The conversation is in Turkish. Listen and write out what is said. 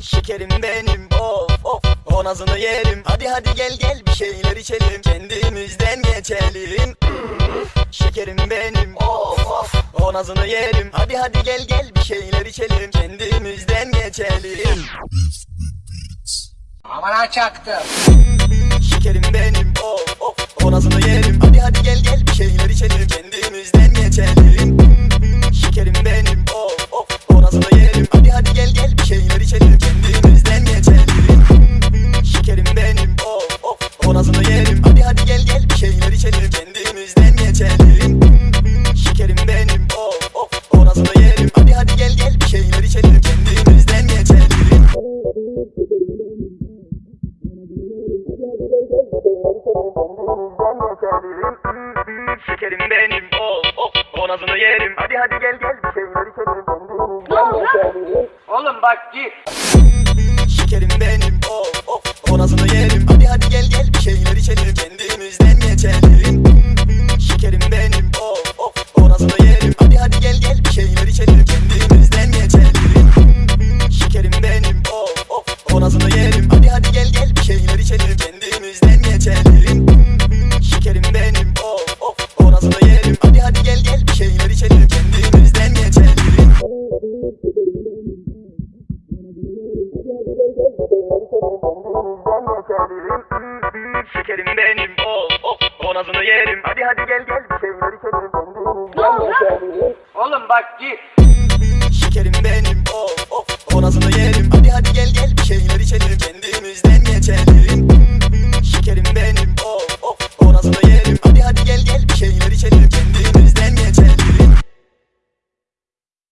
Şekerim benim of of. O nazını yerim. Hadi hadi gel gel bir şeyler içelim. Kendimizden geçelim. Şekerim benim of of. O nazını yerim. Hadi hadi gel gel bir şeyler içelim. Kendimizden geçelim. Aman çaktım. Şekerim benim of of. O nazını yerim Şekerim benim. Of of O nazını yerim. Hadi hadi gel gel. Bir şeyler içelim. Oğlum bak git. Şekerim benim. Of of O nazını yerim. Hadi hadi gel gel. Bir şeyler içelim. Kendimizden geçelim Bombomuzdan da çalayım Şekerim benim. Of oh, of oh, Bonazını yerim. Hadi hadi gel gel. Bir şeyler içelim Bombomuzdan da Oğlum bak git. Şekerim benim. Of oh, oh of Bonazını yerim. Hadi hadi gel gel. Bir şeyler